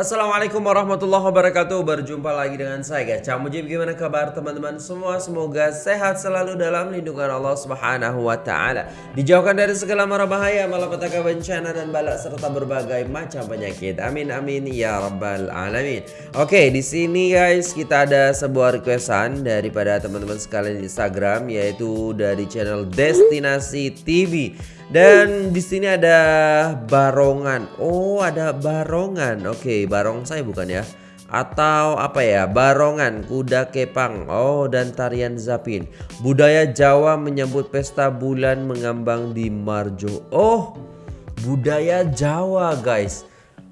Assalamualaikum warahmatullahi wabarakatuh. Berjumpa lagi dengan saya guys. Cak Mujib gimana kabar teman-teman? Semua Semoga sehat selalu dalam lindungan Allah subhanahu wa ta'ala. Dijauhkan dari segala mara bahaya Malapetaka bencana dan balak Serta berbagai macam penyakit. Amin amin ya rabbal alamin. Oke di sini guys kita ada sebuah requestan Daripada teman-teman sekalian di Instagram Yaitu dari channel Destinasi TV dan di sini ada barongan. Oh, ada barongan. Oke, barong saya bukan ya? Atau apa ya? Barongan, kuda kepang. Oh, dan tarian zapin. Budaya Jawa menyambut pesta bulan mengambang di Marjo. Oh, budaya Jawa, guys.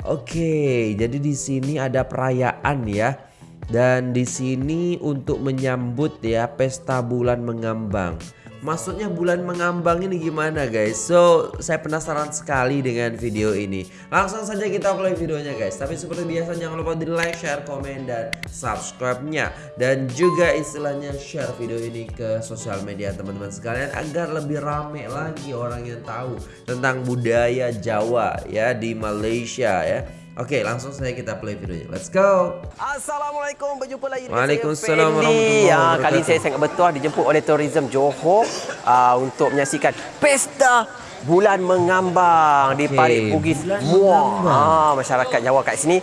Oke, jadi di sini ada perayaan ya. Dan di sini untuk menyambut ya pesta bulan mengambang. Maksudnya bulan mengambang ini gimana guys? So saya penasaran sekali dengan video ini. Langsung saja kita play videonya guys. Tapi seperti biasa jangan lupa di like, share, komen, dan subscribe-nya. Dan juga istilahnya share video ini ke sosial media teman-teman sekalian Agar lebih rame lagi orang yang tahu tentang budaya Jawa ya di Malaysia ya Oke, langsung saja kita play videonya. Let's go. Assalamualaikum, berjumpa lagi dengan Waalaikumsalam saya Fendi. Ya, kali saya sangat bertuah dijemput oleh Tourism Johor uh, untuk menyaksikan pesta bulan mengambang di Okey, Parit Bugis Muar. Ha, masyarakat Jawa kat sini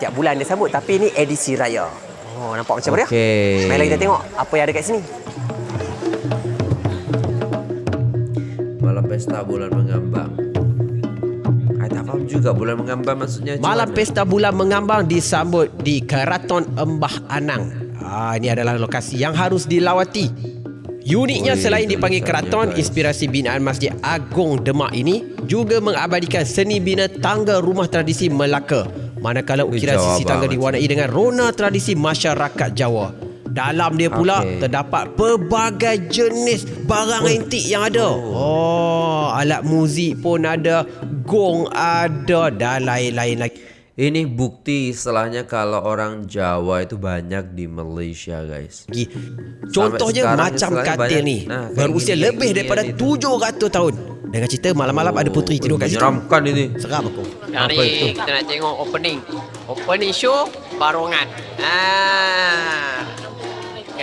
tiap bulan dia sambut tapi ini edisi raya. Oh, nampak macam mana? Okey. Mari kita tengok apa yang ada kat sini. Malam pesta bulan mengambang. Faham juga bulan mengambang maksudnya Malam mana? pesta bulan mengambang disambut di Keraton Embah Anang. Ah, ini adalah lokasi yang harus dilawati. Uniknya Oi, selain dipanggil keraton, guys. inspirasi binaan Masjid Agong Demak ini juga mengabadikan seni bina tangga rumah tradisi Melaka. Manakala Ui, ukiran sisi tangga diwarnai dengan rona tradisi masyarakat Jawa. Dalam dia pula Okey. terdapat pelbagai jenis barang antik yang ada. Oh, alat muzik pun ada, gong ada dan lain-lain lagi. Ini bukti istilahnya kalau orang Jawa itu banyak di Malaysia guys. Contohnya macam katil banyak- ni nah, berusia gini, lebih kayak daripada itu. 700 tahun. Dengan cerita malam-malam ada puteri tidur kat situ. Menyeramkan ini. Seram aku. Apa itu? Hari kita nak tengok opening. Opening show barongan. Ah.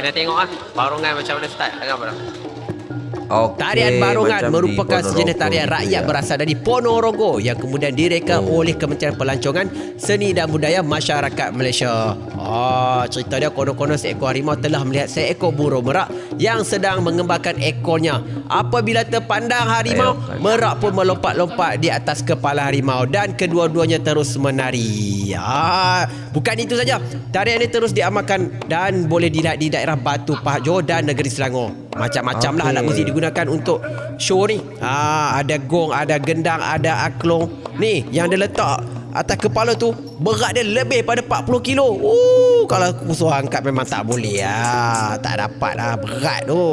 Kena tengok ah barongan macam mana start agak apa. Okey, Tarian barongan macam merupakan sejenis tarian rakyat ya. berasal dari Ponorogo yang kemudian direka Oh. oleh Kementerian Pelancongan Seni dan Budaya Masyarakat Malaysia. Oh, cerita dia konon-konon seekor harimau telah melihat seekor burung merak yang sedang mengembangkan ekornya. Apabila terpandang harimau, merak pun melompat-lompat di atas kepala harimau dan kedua-duanya terus menari. Ah, bukan itu saja. Tarian ini terus diamalkan dan boleh dilihat di daerah Batu Pahat Johor dan Negeri Selangor. Macam-macam lah Okey. alat muzik digunakan untuk show ni. Ha, ada gong, ada gendang, ada aklong. Ni yang dia letak atas kepala tu berat dia lebih pada 40 kilo. Uh, kalau aku suruh angkat memang tak boleh lah. Tak dapat lah berat tu.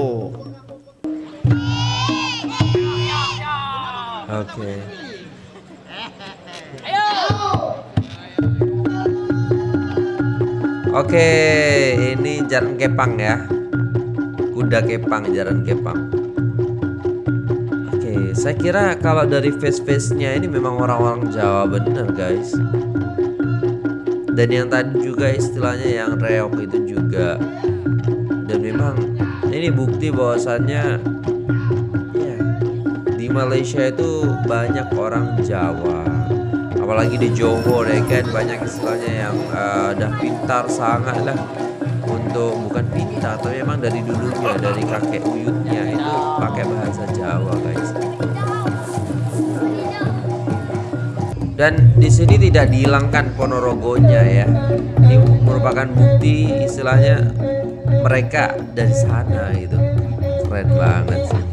Okey. Oke, ini jalan kepang ya. Kuda kepang, jalan kepang. Oke, saya kira kalau dari face-face-nya ini memang orang-orang Jawa bener guys. Dan yang tadi juga istilahnya yang reok itu juga. Dan memang ini bukti bahwasannya ya di Malaysia itu banyak orang Jawa apalagi di Johor ya kan banyak istilahnya yang eh, udah pintar sangat lah untuk bukan pintar tapi memang dari dulunya dari kakek buyutnya itu pakai bahasa Jawa guys. Dan di sini tidak dihilangkan Ponorogonya ya. Ini merupakan bukti istilahnya mereka dari sana gitu. Keren banget sih.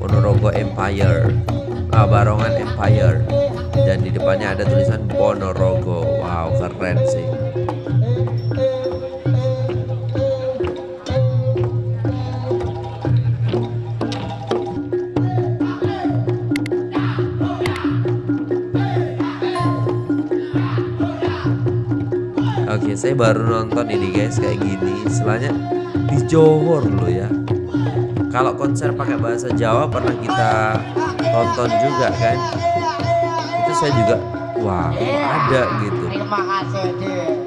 Ponorogo Empire. Ah, Barongan Empire. Dan di depannya ada tulisan Ponorogo. Wow keren sih saya baru nonton ini guys kayak gini. Istilahnya di Johor loh ya. Kalau konser pakai bahasa Jawa pernah kita tonton juga kan. Itu saya juga wah ada gitu Terima kasih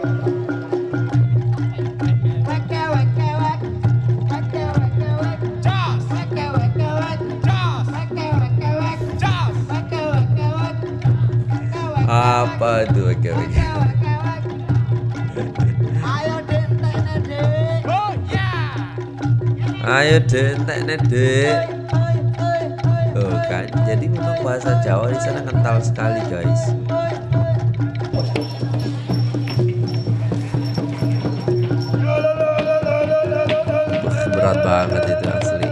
ayo dek oi, oi. Tuh kan jadi memang bahasa Jawa di sana kental sekali guys. Berat banget itu asli.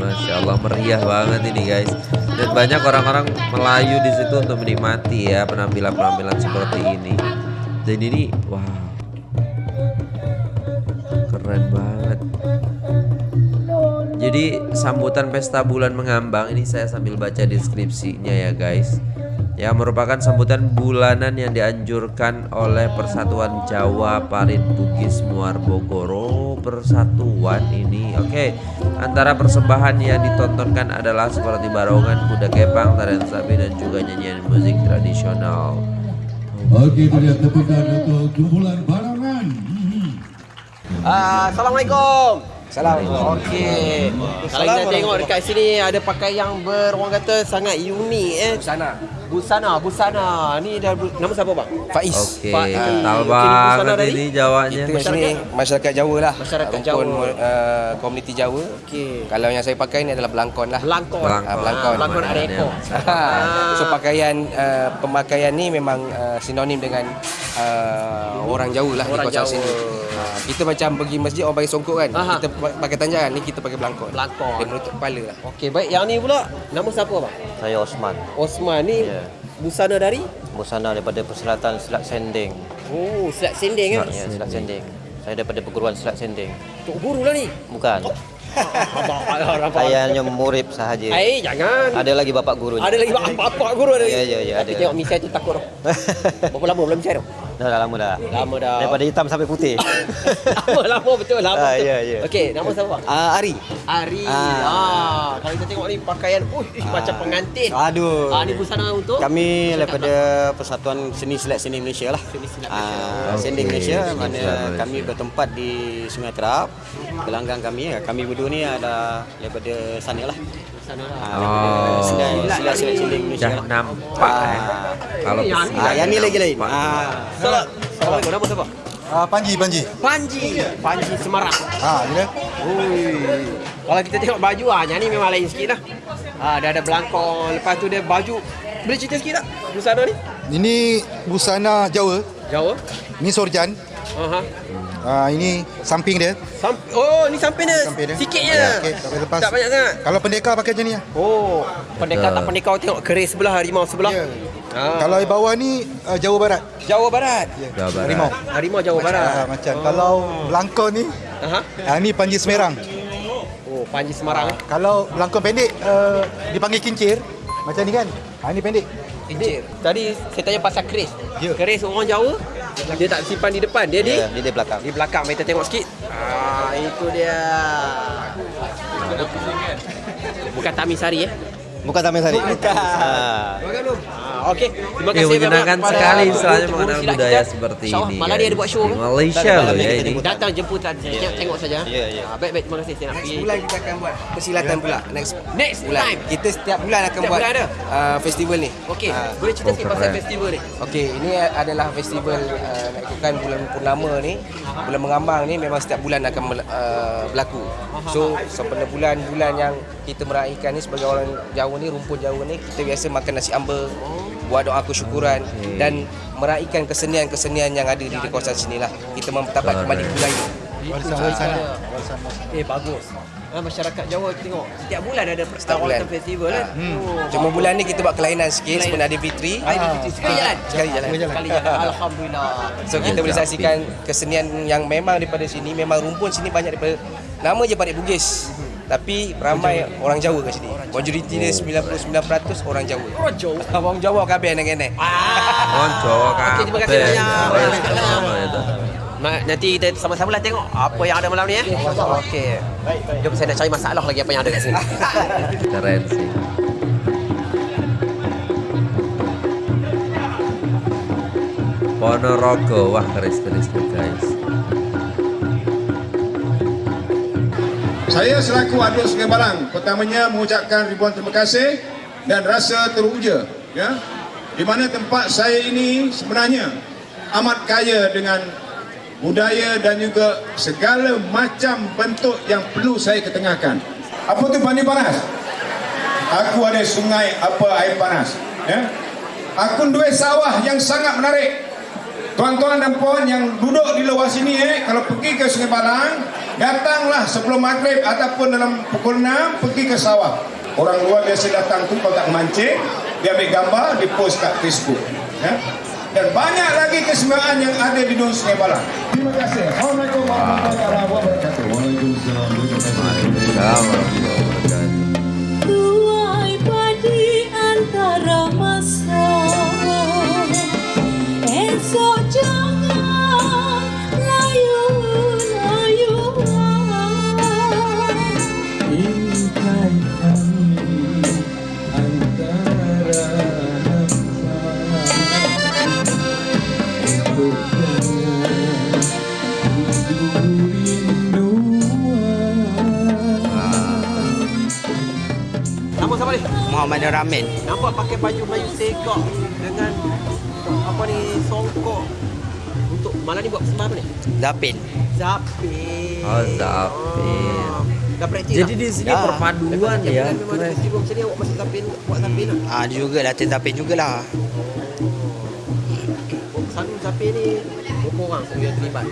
Masya Allah meriah banget ini guys dan banyak orang-orang Melayu di situ untuk menikmati ya penampilan-penampilan seperti ini. Dan ini wow. Keren banget. Jadi sambutan pesta bulan mengambang ini saya sambil baca deskripsinya ya guys Ya merupakan sambutan bulanan yang dianjurkan oleh Persatuan Jawa Parit Bugis Muar Bogoro Persatuan ini Oke Antara persembahan yang ditontonkan adalah seperti barongan, kuda kepang, tarian sapi dan juga nyanyian musik tradisional Oke itu dia tepukan untuk kumpulan barangan. Hmm. Ah, Assalamualaikum. Salam. Okey. Kalau kita tengok dekat sini ada pakai yang ber orang kata sangat unik eh. Busana. Busana, busana. Ni dah bu- nama siapa bang? Faiz. Okey, ni busana banget dari? ini Jawanya Itu sini masyarakat Jawa lah. Masyarakat Rumpun, Jawa. Uh, komuniti Jawa. Okey. Kalau yang saya pakai ni adalah belangkon lah. Belangkon. Belangkon. Ah, belangkon. Ah, belangkon ada ekor. so pakaian uh, pemakaian ni memang uh, sinonim dengan uh, orang Jawa lah Orang di kawasan Jawa. sini. Uh, kita macam pergi masjid orang pakai songkok kan. Aha. Kita pa- pakai tanjakan ni kita pakai belangkon. Belangkon. Dia menutup kepala lah. Okey, baik. Yang ni pula nama siapa bang? Saya Osman. Osman ni Ya. busana dari Busana daripada Persilatan Selat Sending. Oh, Selat Sending kan? Ya, Selat Sending. Saya daripada perguruan Selat Sending. Tok guru lah ni. Bukan. Abang abang. Saya hanya murid sahaja. Eh, jangan. Ada lagi bapak gurunya. Ada lagi apa-apa guru ada. Ya, ya, ya, Tapi ada. tengok misai tu takut. Berapa lama belum misai tu? Dah, dah lama dah. Lama dah. Daripada hitam sampai putih. lama, lama betul, lama Ah, betul. ya, ya. Okey, nama siapa bang? Ah, Ari. Ari. Ah. Ah. kalau kita tengok ni pakaian, uh, macam pengantin. Aduh. Ah, ni busana untuk? Kami daripada Persatuan Seni Silat Seni Malaysia lah. Seni Silat Ah, Okey, Sending Malaysia Seni mana Malaysia. kami bertempat di Sungai Terap. Gelanggang kami, kami berdua ni ada daripada sana lah. Lah. Ah, daripada Oh. Silat Silat Silat Sending Malaysia Dah nampak eh. Kalau yang ni Ah, yang ni lagi lain. Ah. Salam. Assalamualaikum. Nama siapa? Ah, Panji, Panji. Panji. Panji Semarang. Ah, ni dia. Ui. Kalau kita tengok baju ah, yang ni memang lain sikit lah. Ah, dia ada belangkon, lepas tu dia baju. Boleh cerita sikit tak? Busana ni? Ini busana Jawa. Jawa. Ni sorjan. Aha. Ah, ini samping dia. Sam oh, ni samping dia. Samping dia. Sikit je. Ya, okey, tak payah lepas. Tak banyak sangat. Kalau pendekar pakai macam ni lah. Oh, pendekar tak pendekar tengok keris sebelah, harimau sebelah. Ya. Ah. Kalau di bawah ni uh, Jawa Barat. Jawa Barat. Ya. Jawa Barat. Harimau. Harimau Jawa Barat. Ah, macam kalau belangkon ni, Aha. ah, ni Panji Semerang. Oh, Panji Semarang. eh. Kalau belangkon pendek uh, dipanggil kincir. Macam ni kan? Ah, ni pendek. Ini tadi saya tanya pasal keris. Ya. Keris orang Jawa dia tak simpan di depan, dia di Ya, di di belakang. di belakang. Kita tengok sikit. Ah, itu dia. Bukan Tamisari eh. Bukan Taman Sari. Bukan. Ah. Ah, Okey, terima Ya, kasih menyenangkan banyak kepada sekali guru mengenal budaya kita. seperti ini. Malah dia ada buat show. Di kan? Malaysia loh ya ini. jemput. Datang jemputan saya tengok, tengok saja. Ya, ya. Ah, baik baik terima kasih saya nak pergi. Bulan kita akan buat persilatan pula next Next bulan. time. Kita setiap bulan akan buat uh, festival ni. Okey, Ah. boleh cerita sikit pasal festival ni? Okey, ini adalah festival uh, nak ikutkan bulan purnama ni. Bulan mengambang ni memang setiap bulan akan uh, berlaku. So, sempena bulan-bulan yang kita meraihkan ni sebagai orang Jawa ni, rumpun Jawa ni, kita biasa makan nasi ambur, buat doa kesyukuran dan meraihkan kesenian-kesenian yang ada di kawasan sini lah. Kita mempertabat kembali budaya. Warisan-warisan lah. Eh bagus. Ah, masyarakat Jawa tengok setiap bulan ada Setiap bulan. Awatan festival kan. Oh. Cuma bulan ni kita buat kelainan sikit Kelainan. sebelum ada Fitri. Fitri sekali jalan. Sekali jalan. Sekali jalan. Alhamdulillah. So kita boleh saksikan kesenian yang memang daripada sini memang rumpun sini banyak daripada nama je Parit Bugis. Tapi ramai orang Jawa kat sini. Majoriti dia 99% orang Jawa. Orang Jawa. Orang Jawa kabeh nenek-nenek. Ah. Oh, Jawa Okey, terima kasih banyak. Nanti kita sama-sama lah tengok apa yang ada malam ni eh. Okey. Jom saya nak cari masalah lagi apa yang ada kat sini. Keren sih. Ponorogo, wah keris-keris tuh guys. Saya selaku Adun Sungai Balang pertamanya mengucapkan ribuan terima kasih dan rasa teruja ya di mana tempat saya ini sebenarnya amat kaya dengan budaya dan juga segala macam bentuk yang perlu saya ketengahkan. Apa tu mandi panas? Aku ada sungai apa air panas ya. Aku dua sawah yang sangat menarik. Tuan-tuan dan puan yang duduk di luar sini eh, kalau pergi ke Sungai Balang, datanglah sebelum maghrib ataupun dalam pukul 6 pergi ke sawah. Orang luar biasa datang tu kalau tak mancing, dia ambil gambar, di post kat Facebook. Ya? Dan banyak lagi kesemuaan yang ada di Dun Sungai Balang. Terima kasih. Assalamualaikum warahmatullahi wabarakatuh. Waalaikumsalam. Waalaikumsalam Muhammad Ramin. Nampak pakai baju Melayu segak dengan apa ni songkok. Untuk malam ni buat persembahan apa ni? Zapin. Zapin. Oh, zapin. Oh. Dah praktis Jadi di sini Dah. perpaduan ya. Memang ada festival macam ni awak masih zapin buat zapin lah. Ah juga latihan Zapin jugalah. Oh, Selalu zapin ni berapa orang yang terlibat?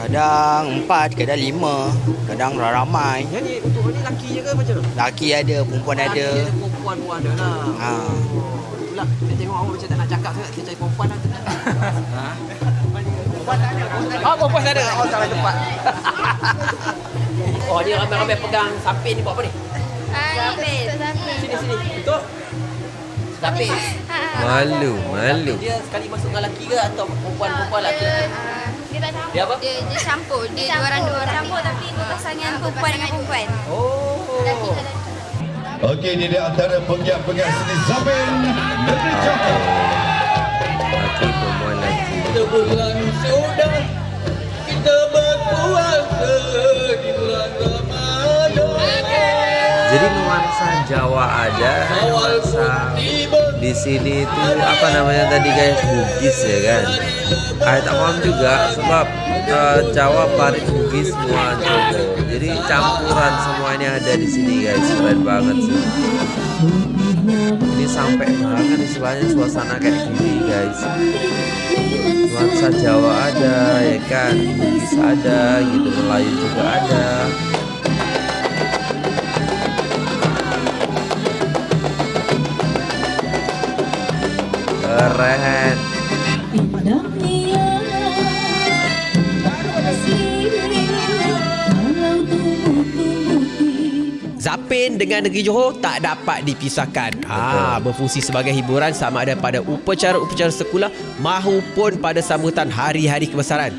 Kadang empat, kadang lima, kadang ramai. Yang ni untuk ni lelaki je ke macam mana? Laki ada, perempuan Lelaki ada. perempuan pun ada lah. Ha. Oh, itulah. Saya tengok awak macam tak nak cakap sangat. Saya cari perempuan lah. ha? Oh, perempuan ada. Oh, salah tempat. oh, ni ramai-ramai pegang sapin ni buat apa ni? Zapin Sini, sini. Betul? Sapin. Malu, malu. Dia sekali masuk dengan lelaki ke atau perempuan-perempuan lelaki? Dia tak campur Dia apa? Dia, dia campur Dia dua orang dua orang Campur tapi dua pasangan perempuan dengan perempuan Oh. Okey, ini di antara penggiat-penggiat seni Zabin Negeri Johor. Laki perempuan laki. Kita bulan sudah kita berpuasa di bulan Ramadan. Jadi nuansa Jawa ada, nuansa di sini itu apa namanya tadi guys Bugis ya kan. Ah paham juga sebab eh, Jawa Parit Bugis semua Jogo. Jadi campuran semua ini ada di sini guys. Keren banget sih. Ini sampai banget istilahnya suasana kayak gini guys. Nuansa Jawa ada ya kan, Bugis ada, gitu Melayu juga ada. Tumbuh-tumbuh Zapin dengan negeri Johor tak dapat dipisahkan. Ah, berfungsi sebagai hiburan sama ada pada upacara-upacara sekular maupun pada sambutan hari-hari kebesaran.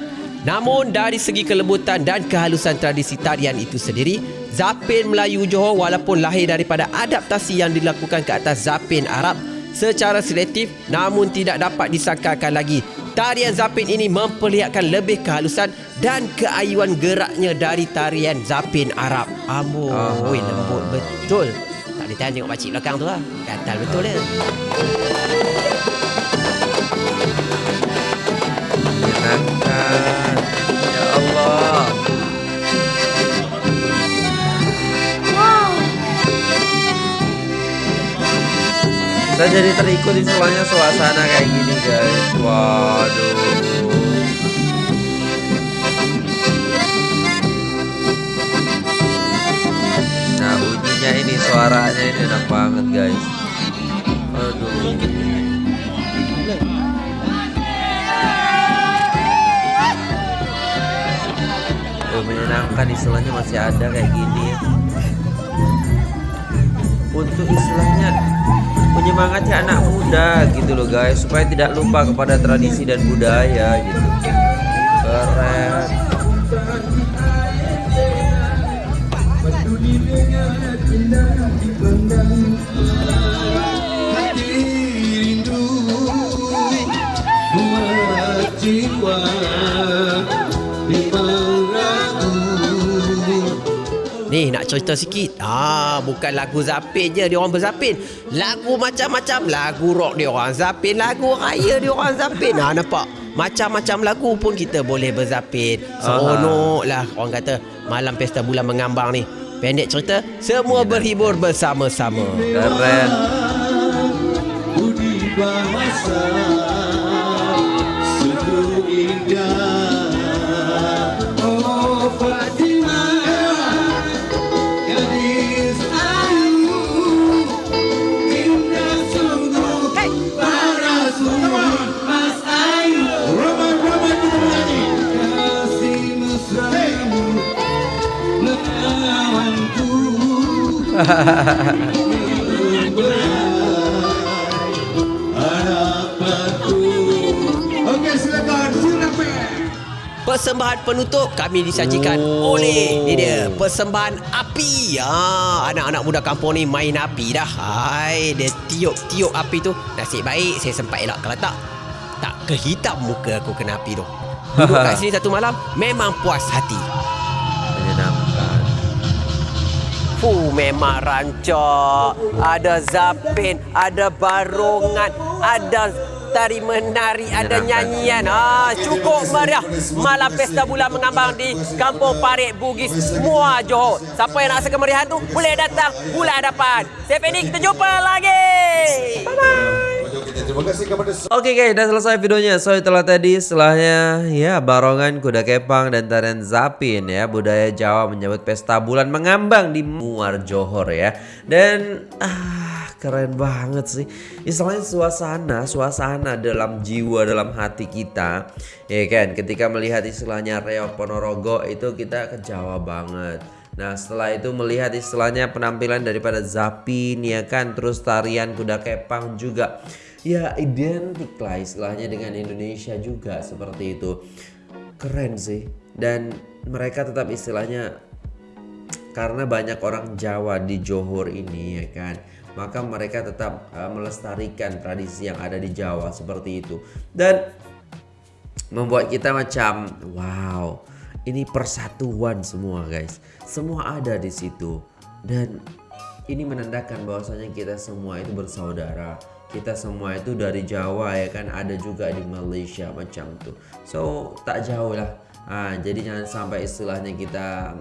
Namun dari segi kelembutan dan kehalusan tradisi tarian itu sendiri, Zapin Melayu Johor walaupun lahir daripada adaptasi yang dilakukan ke atas Zapin Arab secara selektif namun tidak dapat disangkakan lagi. Tarian Zapin ini memperlihatkan lebih kehalusan dan keayuan geraknya dari tarian Zapin Arab. Amboi, Aha. lembut betul. Tak boleh tahan tengok pakcik belakang tu lah. Gatal betul dia. Saya jadi terikut istilahnya suasana kayak gini guys. Waduh. Nah bunyinya ini suaranya ini enak banget guys. Aduh. Menyenangkan istilahnya masih ada kayak gini. Untuk istilahnya menyemangati anak muda gitu loh guys supaya tidak lupa kepada tradisi dan budaya gitu. Keren. Nak cerita sikit. Ah, bukan lagu Zapin je dia orang berzapin. Lagu macam-macam lagu rock dia orang zapin, lagu raya dia orang zapin. Ha nampak? Macam-macam lagu pun kita boleh berzapin. Seronok lah orang kata malam pesta bulan mengambang ni. Pendek cerita, semua berhibur bersama-sama. Keren. Budi Persembahan penutup kami disajikan oh. oleh ni dia persembahan api. Ah, anak-anak muda kampung ni main api dah. Hai, dia tiup-tiup api tu. Nasib baik saya sempat elak kalau tak tak kehitam muka aku kena api tu. Duduk kat sini satu malam memang puas hati. Fuh, memang rancak. Ada zapin, ada barongan, ada tari menari, ada nyanyian. Ah, cukup meriah. Malam pesta bulan mengambang di Kampung Parit Bugis, Muar Johor. Siapa yang nak rasa kemeriahan tu boleh datang bulan depan. Saya Fendi, kita jumpa lagi. Bye Terima kasih kepada Oke guys, udah selesai videonya. So itulah tadi setelahnya ya barongan kuda kepang dan tarian zapin ya budaya Jawa menyambut pesta bulan mengambang di Muar Johor ya. Dan ah keren banget sih. Istilahnya suasana, suasana dalam jiwa, dalam hati kita. Ya kan, ketika melihat istilahnya Reok Ponorogo itu kita ke Jawa banget. Nah setelah itu melihat istilahnya penampilan daripada Zapin ya kan Terus tarian kuda kepang juga Ya identik lah istilahnya dengan Indonesia juga seperti itu. Keren sih. Dan mereka tetap istilahnya Karena banyak orang Jawa di Johor ini ya kan Maka mereka tetap uh, melestarikan tradisi yang ada di Jawa seperti itu. Dan membuat kita macam wow ini persatuan semua guys. Semua ada di situ. Dan ini menandakan bahwasanya kita semua itu bersaudara kita semua itu dari Jawa ya kan? Ada juga di Malaysia macam tuh so tak jauh lah. Ah, jadi jangan sampai istilahnya kita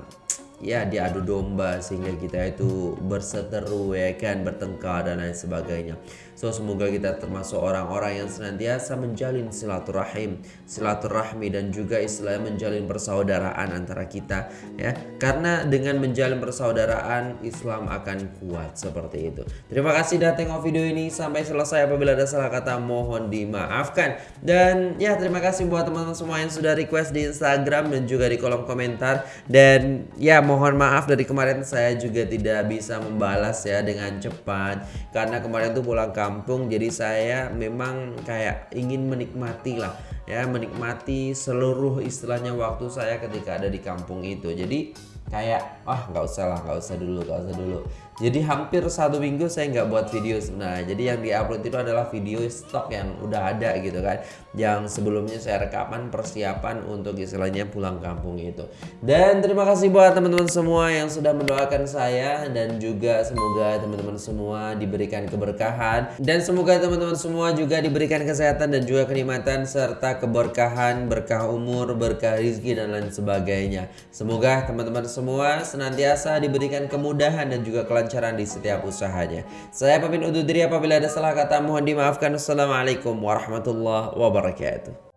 ya diadu domba sehingga kita itu berseteru ya kan? Bertengkar dan lain sebagainya so semoga kita termasuk orang-orang yang senantiasa menjalin silaturahim silaturahmi dan juga istilahnya menjalin persaudaraan antara kita ya. Karena dengan menjalin persaudaraan Islam akan kuat seperti itu. Terima kasih sudah tengok video ini. Sampai selesai apabila ada salah kata mohon dimaafkan. Dan ya terima kasih buat teman-teman semua yang sudah request di Instagram dan juga di kolom komentar. Dan ya mohon maaf dari kemarin saya juga tidak bisa membalas ya dengan cepat. Karena kemarin tuh pulang kampung jadi saya memang kayak ingin menikmati lah ya menikmati seluruh istilahnya waktu saya ketika ada di kampung itu. Jadi kayak ah nggak usah lah nggak usah dulu nggak usah dulu. Jadi hampir satu minggu saya nggak buat video. Sebenarnya jadi yang diupload itu adalah video stok yang udah ada gitu kan. Yang sebelumnya saya rekaman persiapan untuk istilahnya pulang kampung itu. Dan terima kasih buat teman-teman semua yang sudah mendoakan saya. Dan juga semoga teman-teman semua diberikan keberkahan. Dan semoga teman-teman semua juga diberikan kesehatan dan juga kenikmatan serta keberkahan berkah umur berkah rezeki dan lain sebagainya. Semoga teman-teman semua senantiasa diberikan kemudahan dan juga kelancaran di setiap usahanya. Saya pamit undur diri apabila ada salah kata mohon dimaafkan. Assalamualaikum warahmatullahi wabarakatuh